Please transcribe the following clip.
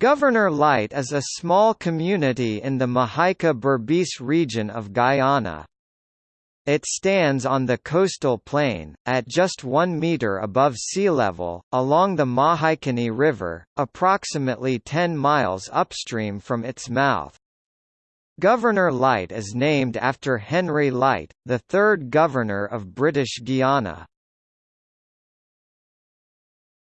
Governor Light is a small community in the Mahaica Berbice region of Guyana. It stands on the coastal plain, at just 1 metre above sea level, along the Mahaicony River, approximately 10 miles upstream from its mouth. Governor Light is named after Henry Light, the third Governor of British Guiana.